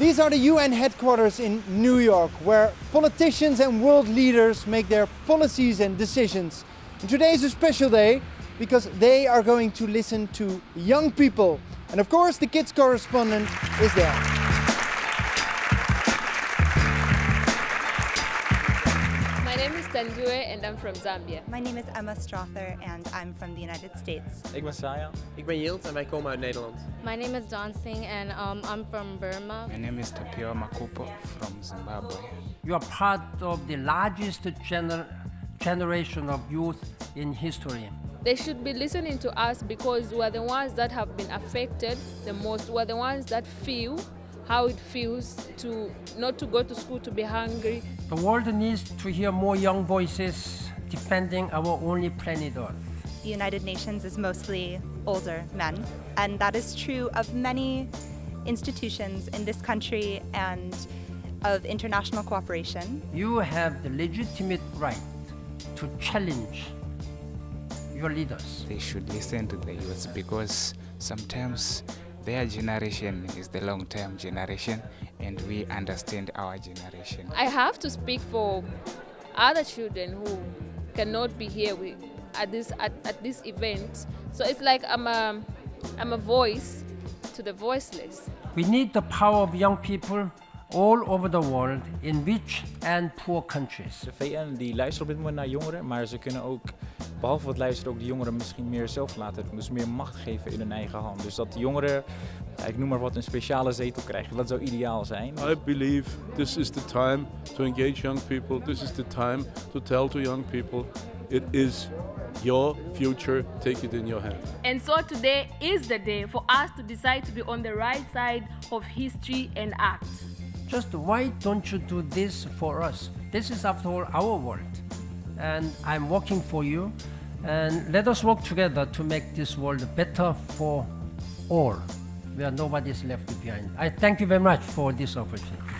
These are the UN headquarters in New York, where politicians and world leaders make their policies and decisions. And today is a special day because they are going to listen to young people. And of course, the kids correspondent is there. My name is and I'm from Zambia. My name is Emma Strother and I'm from the United States. Ik ben Saya. Ik ben Yield en wij komen uit Nederland. My name is John Singh and um, I'm from Burma. My name is Tapio Makupo from Zimbabwe. You are part of the largest gener generation of youth in history. They should be listening to us because we're the ones that have been affected the most. We're the ones that feel how it feels to not to go to school to be hungry. The world needs to hear more young voices defending our only planet Earth. The United Nations is mostly older men, and that is true of many institutions in this country and of international cooperation. You have the legitimate right to challenge your leaders. They should listen to the youth because sometimes their generation is the long-term generation and we understand our generation. I have to speak for other children who cannot be here with, at this at, at this event. So it's like I'm a I'm a voice to the voiceless. We need the power of young people all over the world in rich and poor countries. De VN die luistert op dit moment naar jongeren, maar ze kunnen ook, behalve wat luisteren, ook de jongeren misschien meer zelf laten doen. Dus meer macht geven in hun eigen hand. Dus dat de jongeren, ik noem maar wat, een speciale zetel krijgen. Dat zou ideaal zijn. I believe this is the time to engage young people. This is the time to tell to young people it is your future, take it in your hand. And so today is the day for us to decide to be on the right side of history and act. Just why don't you do this for us? This is after all our world. And I'm working for you. And let us work together to make this world better for all, where nobody is left behind. I thank you very much for this opportunity.